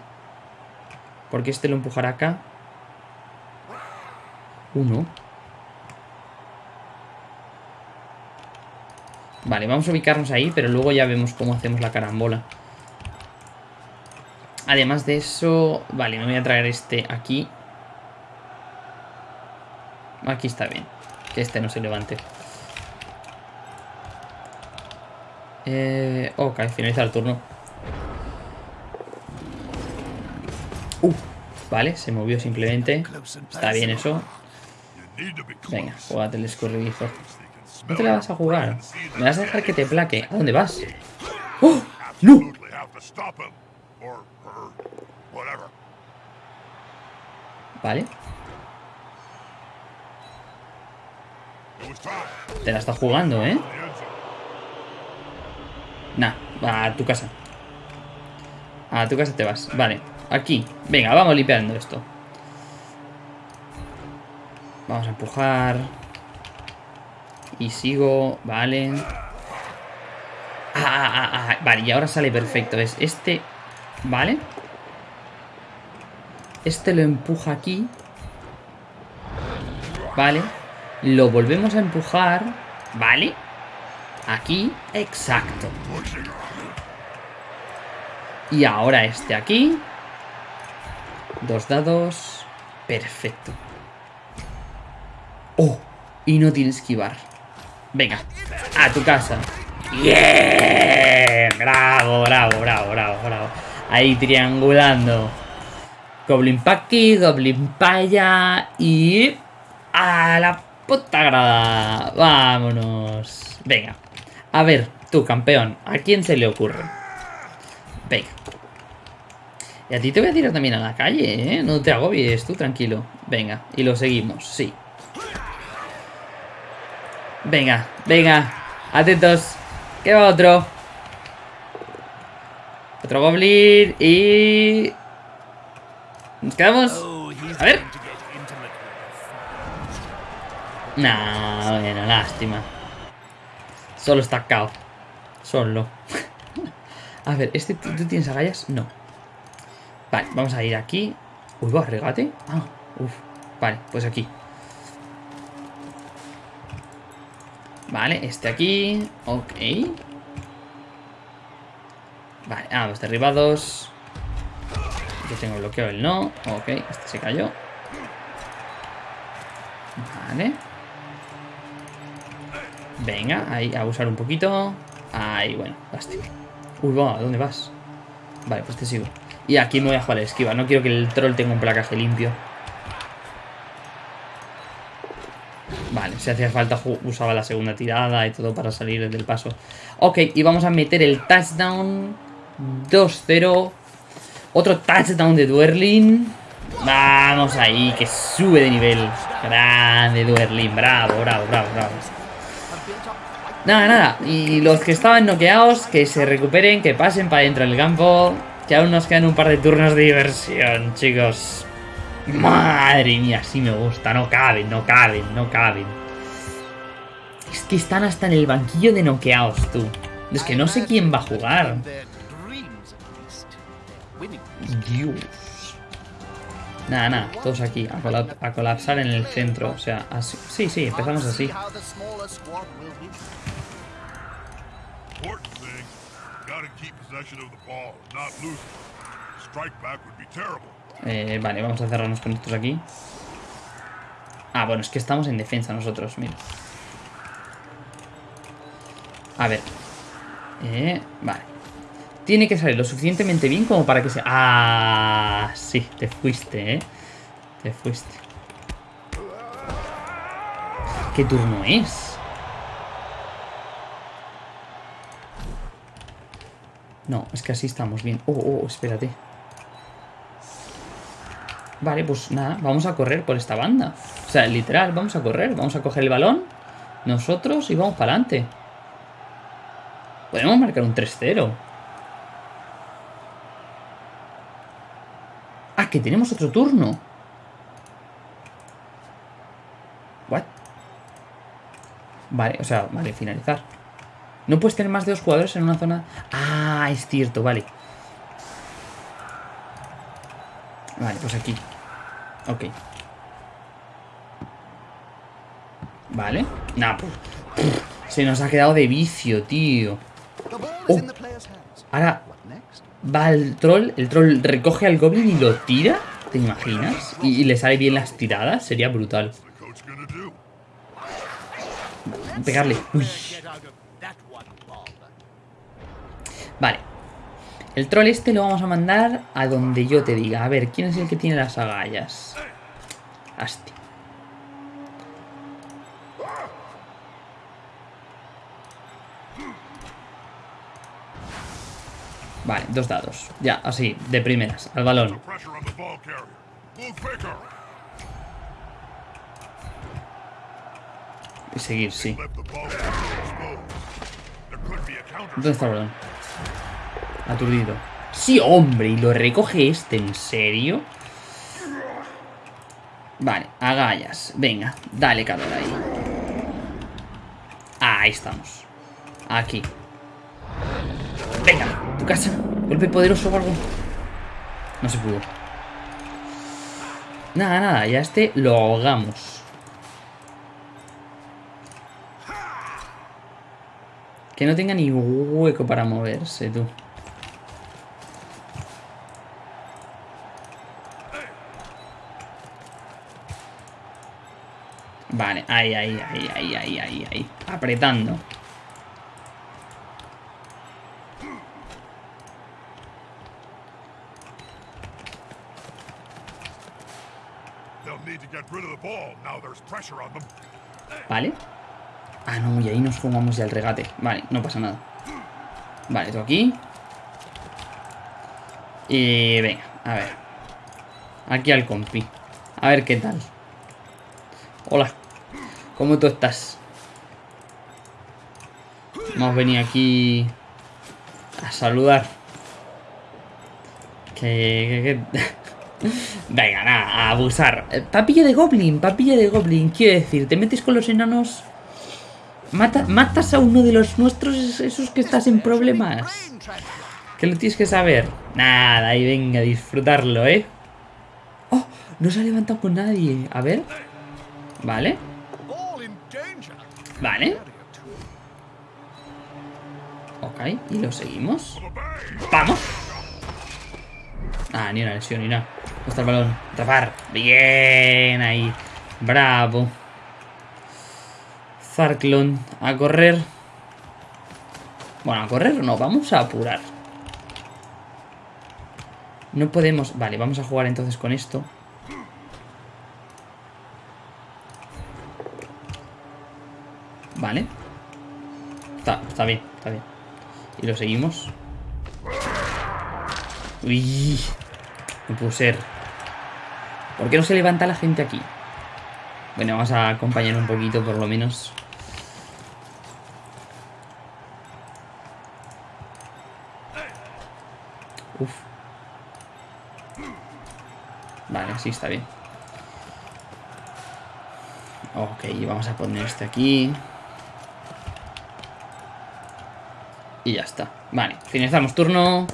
Porque este lo empujará acá. Uno. Vale, vamos a ubicarnos ahí, pero luego ya vemos cómo hacemos la carambola. Además de eso... Vale, me voy a traer este aquí. Aquí está bien. Que este no se levante. Eh, ok, finaliza el turno. Uh, vale, se movió simplemente. Está bien eso. Venga, jugate el escurridizo. ¿No te la vas a jugar? ¿Me vas a dejar que te plaque? ¿A dónde vas? ¡Oh! ¡No! Vale. Te la está jugando, ¿eh? Nah, a tu casa. A tu casa te vas. Vale, aquí. Venga, vamos limpiando esto. Vamos a empujar. Y sigo, vale. Ah, ah, ah, ah, Vale, y ahora sale perfecto. Es este, ¿vale? Este lo empuja aquí. Vale. Lo volvemos a empujar. Vale. Aquí. Exacto. Y ahora este aquí. Dos dados. Perfecto. Oh. Y no tiene esquivar. Venga. A tu casa. ¡Bien! Bravo, bravo, bravo, bravo, bravo. Ahí triangulando. Goblin pa' aquí, Goblin pa' allá. Y... A la puta grada. Vámonos. Venga. A ver, tú, campeón. ¿A quién se le ocurre? Venga. Y a ti te voy a tirar también a la calle, ¿eh? No te agobies, tú tranquilo. Venga, y lo seguimos, sí. Venga, venga. Atentos. Que va otro. Otro goblin y... Nos quedamos. A ver. Nah, bueno, lástima. Solo está cao. Solo. (laughs) a ver, ¿este tú tienes agallas? No. Vale, vamos a ir aquí. Uy, va, regate. Ah, uf. Vale, pues aquí. Vale, este aquí. Ok. Vale, ah, los derribados. Yo tengo bloqueo el no. Ok, este se cayó. Vale. Venga, ahí, a usar un poquito. Ahí, bueno, lástima. Uy, va, ¿a dónde vas? Vale, pues te sigo. Y aquí me voy a jugar el esquiva. No quiero que el troll tenga un placaje limpio. Vale, si hacía falta usaba la segunda tirada y todo para salir del paso. Ok, y vamos a meter el touchdown 2-0. Otro touchdown de Duerlin. Vamos ahí, que sube de nivel. Grande Duerlin, bravo, bravo, bravo, bravo. Nada, nada. Y los que estaban noqueados, que se recuperen, que pasen para dentro del campo. Que aún nos quedan un par de turnos de diversión, chicos. Madre mía, sí me gusta. No caben, no caben, no caben. Es que están hasta en el banquillo de noqueados, tú. Es que no sé quién va a jugar. Dios. Nada, nada, todos aquí, a, colap- a colapsar en el centro. O sea. Sí, sí, empezamos así. Eh, vale, vamos a cerrarnos con estos aquí. Ah, bueno, es que estamos en defensa nosotros, mira. A ver. Eh, vale. Tiene que salir lo suficientemente bien como para que se... Ah, sí, te fuiste, ¿eh? Te fuiste. ¿Qué turno es? No, es que así estamos bien. Oh, oh, espérate. Vale, pues nada, vamos a correr por esta banda. O sea, literal, vamos a correr. Vamos a coger el balón, nosotros, y vamos para adelante. Podemos marcar un 3-0. Ah, que tenemos otro turno. What? Vale, o sea, vale, finalizar. No puedes tener más de dos jugadores en una zona... Ah, es cierto, vale. Vale, pues aquí. Ok. Vale. Nah, pues... Se nos ha quedado de vicio, tío. Oh. Ahora va el troll, el troll recoge al goblin y lo tira. ¿Te imaginas? Y, y le sale bien las tiradas. Sería brutal. Pegarle. Uy. Vale. El troll este lo vamos a mandar a donde yo te diga. A ver, ¿quién es el que tiene las agallas? Asti. Vale, dos dados. Ya, así, de primeras, al balón. Y seguir, sí. ¿Dónde está el balón? Aturdido. Sí, hombre, y lo recoge este, ¿en serio? Vale, agallas. Venga, dale calor ahí. Ahí estamos. Aquí. Venga, tu casa. Golpe poderoso o algo. No se pudo. Nada, nada, ya este lo ahogamos. Que no tenga ni hueco para moverse, tú. Vale, ahí, ahí, ahí, ahí, ahí, ahí, ahí. Apretando. Vale. Ah, no, y ahí nos fumamos ya el regate. Vale, no pasa nada. Vale, tú aquí. Y venga, a ver. Aquí al compi. A ver qué tal. Hola. ¿Cómo tú estás? Hemos venido aquí a saludar. Que... que- que- (laughs) Venga, nada, a abusar. Eh, Papilla de goblin, papilla de goblin. Quiero decir, te metes con los enanos... Mata- matas a uno de los nuestros, esos que estás en problemas. Que lo tienes que saber. Nada, ahí venga, a disfrutarlo, ¿eh? ¡Oh! No se ha levantado con nadie. A ver. Vale. Vale. Ok, y lo seguimos. ¡Vamos! Ah, ni una lesión, ni nada. ¿Dónde está el balón? Tapar. Bien, ahí. Bravo. Zarklon, a correr. Bueno, a correr no, vamos a apurar. No podemos... Vale, vamos a jugar entonces con esto. Vale. Está, está bien, está bien. Y lo seguimos. Uy, no pudo ser. ¿Por qué no se levanta la gente aquí? Bueno, vamos a acompañar un poquito por lo menos. Uf. Vale, sí, está bien. Ok, vamos a poner este aquí. Y ya está. Vale, finalizamos turno.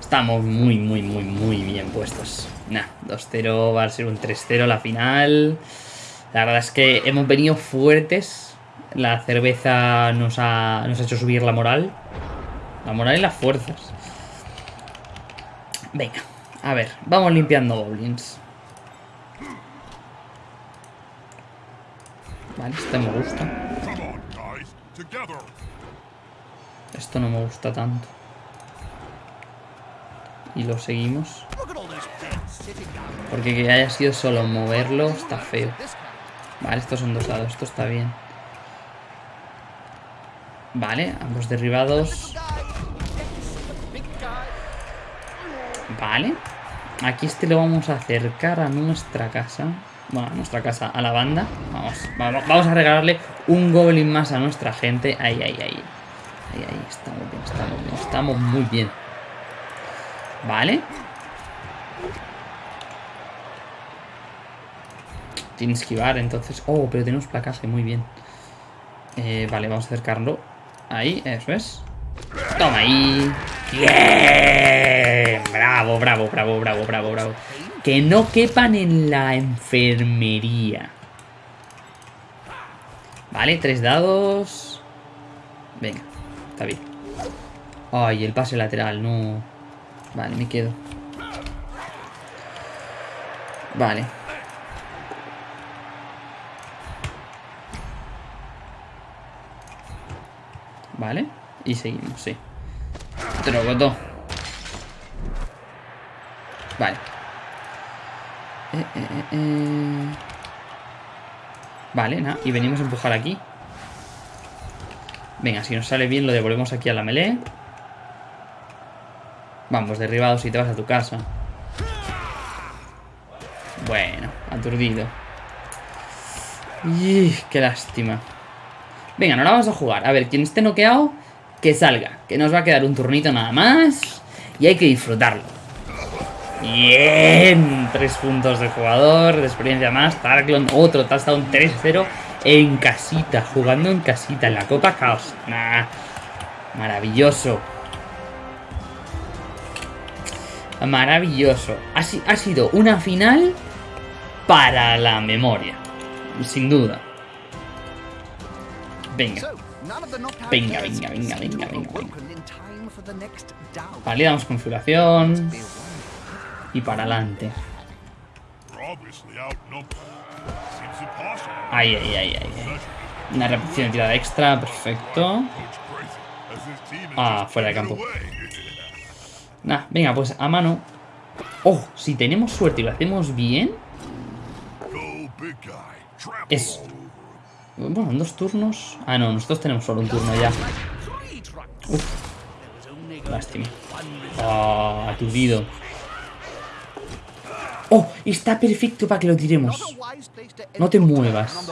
Estamos muy, muy, muy, muy bien puestos. Nah, 2-0, va a ser un 3-0 la final. La verdad es que hemos venido fuertes. La cerveza nos ha, nos ha hecho subir la moral. La moral y las fuerzas. Venga, a ver, vamos limpiando goblins. Vale, este me gusta. Esto no me gusta tanto. Y lo seguimos. Porque que haya sido solo moverlo está feo. Vale, estos son dos dados, esto está bien. Vale, ambos derribados. Vale. Aquí este lo vamos a acercar a nuestra casa. Bueno, a nuestra casa, a la banda. Vamos, vamos, vamos a regalarle un goblin más a nuestra gente. Ahí, ahí, ahí. Ahí, estamos bien, estamos bien, estamos muy bien. Vale. Tiene esquivar, entonces... Oh, pero tenemos placaje, muy bien. Eh, vale, vamos a acercarlo. Ahí, eso es. Toma ahí. ¡Bien! Bravo, bravo, bravo, bravo, bravo, bravo. Que no quepan en la enfermería. Vale, tres dados. Venga, está bien. Ay, el pase lateral, no. Vale, me quedo. Vale. Vale. Y seguimos, sí. Trogotó. Vale. Eh, eh, eh, eh. Vale, nada. Y venimos a empujar aquí. Venga, si nos sale bien lo devolvemos aquí a la melee. Vamos, derribados y te vas a tu casa. Bueno, aturdido. Qué lástima. Venga, no la vamos a jugar. A ver, quien esté noqueado, que salga. Que nos va a quedar un turnito nada más. Y hay que disfrutarlo. Bien. Tres puntos de jugador, de experiencia más. Tarklon, otro touchdown 3-0 en casita. Jugando en casita, en la Copa Caos. Nah. Maravilloso. Maravilloso. Ha, si- ha sido una final para la memoria. Sin duda. Venga. Venga, venga, venga, venga, venga. Vale, damos configuración. Y para adelante. Ahí, ahí, ahí, ahí. Una repetición de tirada extra, perfecto. Ah, fuera de campo. Nah, venga, pues a mano. Oh, si tenemos suerte y lo hacemos bien. Es-. Bueno, en dos turnos. Ah, no, nosotros tenemos solo un turno ya. To Lástima. Ah, aturdido. Oh, está perfecto para que lo tiremos. No te muevas.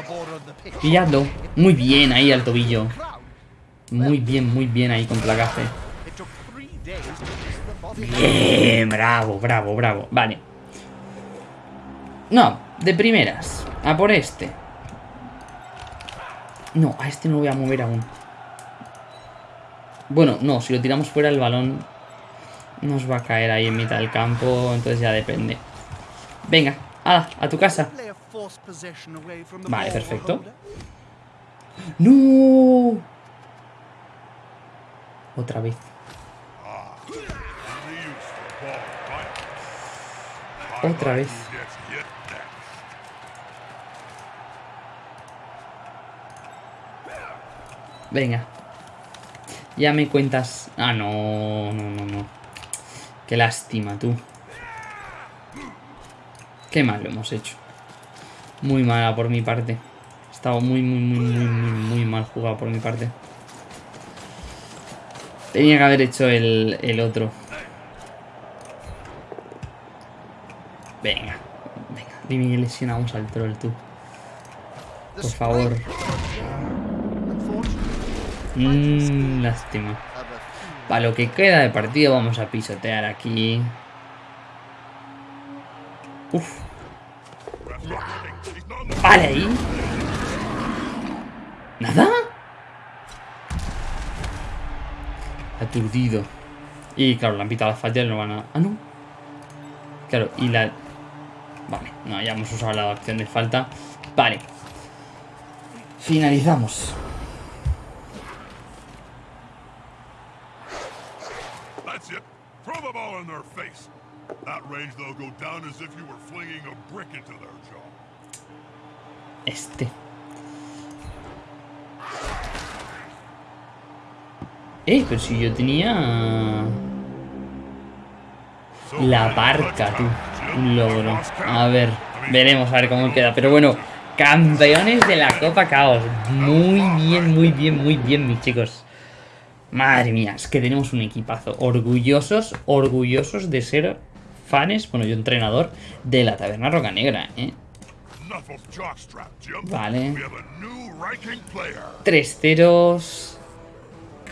Pilladlo. Muy bien ahí al tobillo. Muy bien, muy bien ahí con placaje. Bien, bravo, bravo, bravo. Vale. No, de primeras. A por este. No, a este no lo voy a mover aún. Bueno, no, si lo tiramos fuera el balón nos va a caer ahí en mitad del campo, entonces ya depende. Venga, ala, a tu casa. Vale, perfecto. ¡No! Otra vez. Otra vez. Venga. Ya me cuentas. Ah, no, no, no, no. Qué lástima, tú. Qué mal lo hemos hecho. Muy mala por mi parte. Estaba muy, muy, muy, muy, muy, muy mal jugado por mi parte. Tenía que haber hecho el, el otro. Venga. Venga. Dime que lesionamos al troll, tú. Por favor. Mmm, lástima. Para lo que queda de partido vamos a pisotear aquí. Uf, vale ahí. ¿Nada? Aturdido. Y claro, la han pitado las y no van a... Ah, no. Claro, y la... Vale, no, ya hemos usado la acción de falta. Vale. Finalizamos. That range, they'll go down as if you were flinging a brick into their jaw. Este. Eh, pero si yo tenía... La barca, tú. Un logro. A ver, veremos a ver cómo queda. Pero bueno, campeones de la Copa Caos. Muy bien, muy bien, muy bien, mis chicos. Madre mía, es que tenemos un equipazo. Orgullosos, orgullosos de ser fans, bueno, yo entrenador, de la Taberna Roca Negra, ¿eh? Vale. Tres ceros.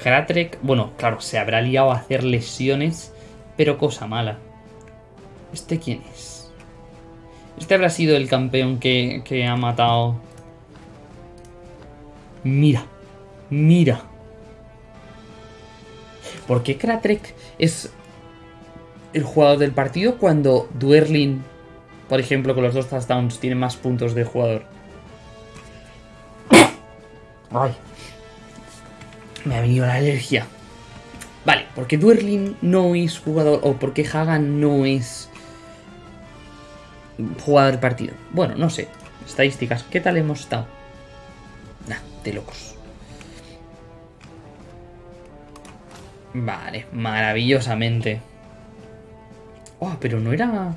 Kratrek, bueno, claro, se habrá liado a hacer lesiones, pero cosa mala. ¿Este quién es? Este habrá sido el campeón que, que ha matado... Mira, mira. ¿Por qué Kratrek es el jugador del partido cuando Duerlin, por ejemplo, con los dos touchdowns, tiene más puntos de jugador? Ay. Me ha venido la alergia. Vale, ¿por qué Duerlin no es jugador? ¿O por qué Hagan no es jugador del partido? Bueno, no sé. Estadísticas, ¿qué tal hemos estado? Nah, de locos. Vale, maravillosamente. Oh, pero no era...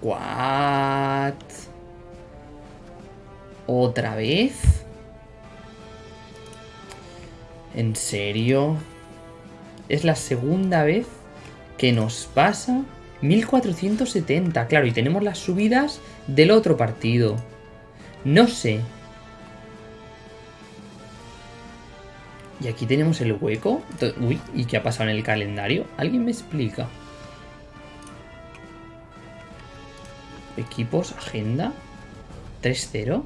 What? ¿Otra vez? ¿En serio? Es la segunda vez que nos pasa 1470. Claro, y tenemos las subidas del otro partido. No sé. Y aquí tenemos el hueco. Uy, ¿y qué ha pasado en el calendario? ¿Alguien me explica? Equipos, agenda. 3-0.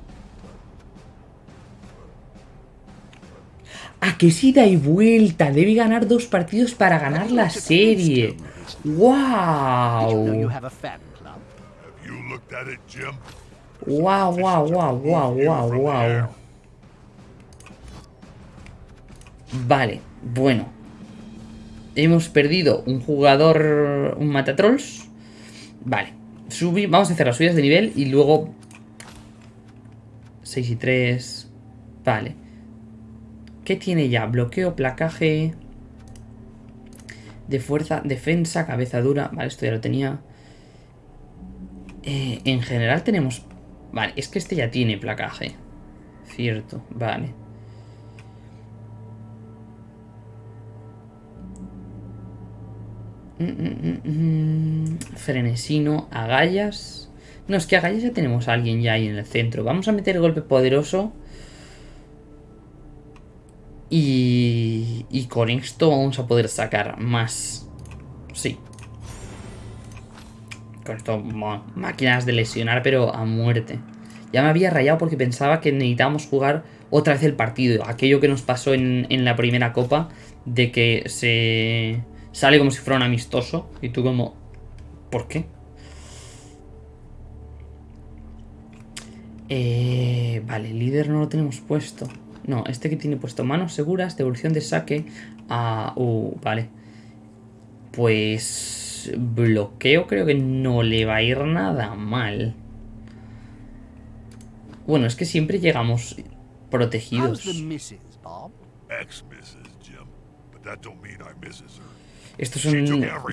¿A qué si da y vuelta? Debe ganar dos partidos para ganar la serie. ¡Wow! ¡Wow, wow, wow, wow, wow, wow! Vale, bueno. Hemos perdido un jugador, un matatrolls. Vale. Vamos a hacer las subidas de nivel y luego... 6 y 3. Vale. ¿Qué tiene ya? Bloqueo, placaje... De fuerza, defensa, cabeza dura. Vale, esto ya lo tenía. Eh, en general tenemos... Vale, es que este ya tiene placaje. Cierto, vale. Mm, mm, mm. Frenesino, agallas. No, es que agallas ya tenemos a alguien ya ahí en el centro. Vamos a meter golpe poderoso. Y, y con esto vamos a poder sacar más. Sí. Con esto, máquinas de lesionar, pero a muerte. Ya me había rayado porque pensaba que necesitábamos jugar otra vez el partido. Aquello que nos pasó en la primera copa, de que se sale como si fuera un amistoso. Y tú como... ¿Por qué? Eh, vale, líder no lo tenemos puesto. No, este que tiene puesto manos seguras, devolución de saque a... Uh, vale. Pues... Bloqueo creo que no le va a ir nada mal. Bueno, es que siempre llegamos protegidos. Estos son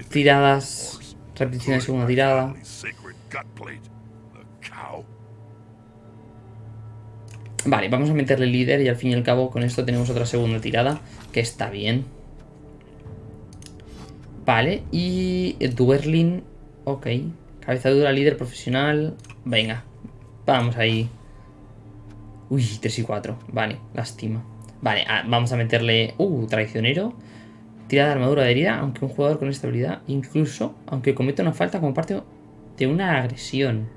tiradas... Repetición de segunda tirada. Vale, vamos a meterle líder y al fin y al cabo con esto tenemos otra segunda tirada, que está bien. Vale, y Duerlin, ok. Cabeza dura, líder profesional. Venga, vamos ahí. Uy, 3 y 4. Vale, lástima. Vale, ah, vamos a meterle... Uh, traicionero. Tirada de armadura de herida, aunque un jugador con esta habilidad, incluso, aunque cometa una falta como parte de una agresión.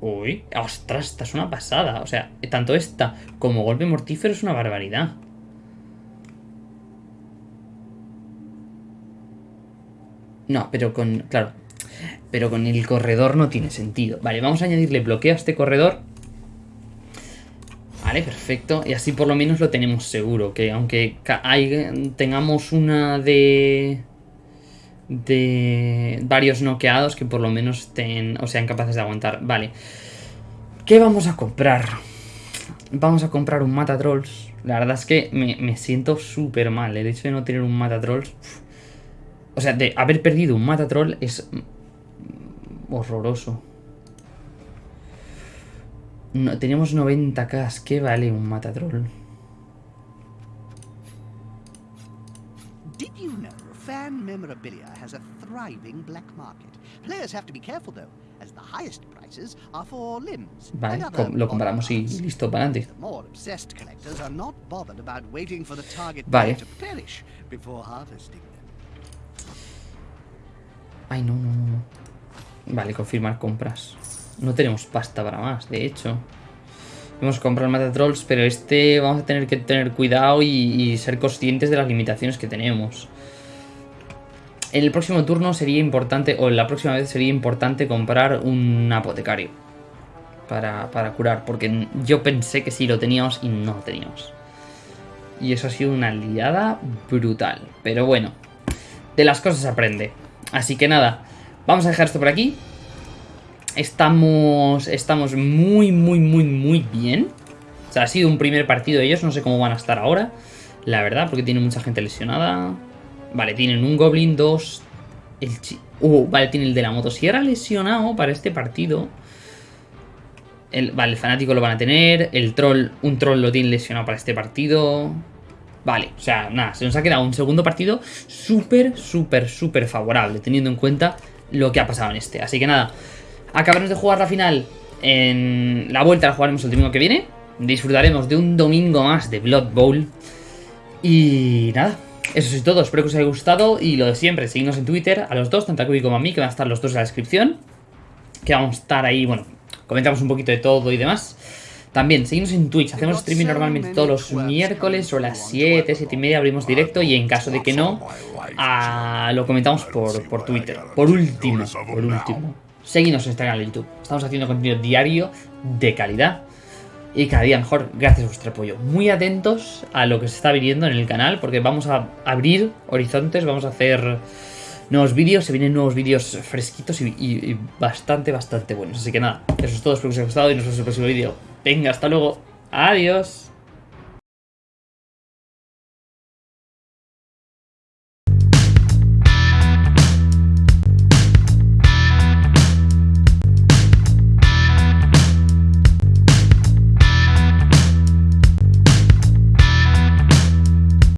Uy, ostras, esta es una pasada. O sea, tanto esta como golpe mortífero es una barbaridad. No, pero con... Claro. Pero con el corredor no tiene sentido. Vale, vamos a añadirle bloqueo a este corredor. Vale, perfecto. Y así por lo menos lo tenemos seguro. Que aunque tengamos una de... De varios noqueados que por lo menos estén o sean capaces de aguantar. Vale. ¿Qué vamos a comprar? Vamos a comprar un Matatrolls. La verdad es que me, me siento súper mal. El hecho de no tener un Matatrolls. O sea, de haber perdido un Matatroll es horroroso. No, tenemos 90k. ¿Qué vale un matatroll? Did you know fan memorabilia has a thriving black market? Players have to be careful though, as the highest prices are for limbs. Vale, lo compramos y listo, para adelante. The more obsessed collectors are not bothered about waiting for the target Vale. player to perish before harvesting them. Ay, no, no, no. Vale, confirmar compras. No tenemos pasta para más, de hecho. Vamos a comprar Matatrolls, pero este vamos a tener que tener cuidado y, ser conscientes de las limitaciones que tenemos. En el próximo turno sería importante, o en la próxima vez sería importante comprar un apotecario. Para, para curar, porque yo pensé que sí lo teníamos y no lo teníamos. Y eso ha sido una liada brutal. Pero bueno, de las cosas aprende. Así que nada, vamos a dejar esto por aquí. Estamos, estamos muy, muy, muy, muy bien. O sea, ha sido un primer partido de ellos, no sé cómo van a estar ahora. La verdad, porque tiene mucha gente lesionada. Vale, tienen un Goblin, dos... El chi- Uh, vale, tiene el de la motosierra lesionado para este partido. El, vale, el fanático lo van a tener. El troll, un troll lo tiene lesionado para este partido. Vale, o sea, nada, se nos ha quedado un segundo partido súper, súper, súper favorable, teniendo en cuenta lo que ha pasado en este. Así que nada, acabaremos de jugar la final en la vuelta, la jugaremos el domingo que viene. Disfrutaremos de un domingo más de Blood Bowl. Y nada, eso es todo. Espero que os haya gustado. Y lo de siempre, seguidnos en Twitter a los dos, tanto a Kubi como a mí, que van a estar los dos en la descripción. Que vamos a estar ahí, bueno, comentamos un poquito de todo y demás. También, seguimos en Twitch, hacemos streaming normalmente todos los miércoles o a las 7, 7 y media abrimos directo y en caso de que no, ah, lo comentamos por, por Twitter. Por último, por último, seguidnos en este canal de YouTube. Estamos haciendo contenido diario de calidad y cada día mejor gracias a vuestro apoyo. Muy atentos a lo que se está viniendo en el canal porque vamos a abrir horizontes, vamos a hacer nuevos vídeos, se vienen nuevos vídeos fresquitos y, y- y bastante, bastante buenos. Así que nada, eso es todo, espero que os haya gustado y nos vemos en el próximo vídeo. Venga, hasta luego. Adiós.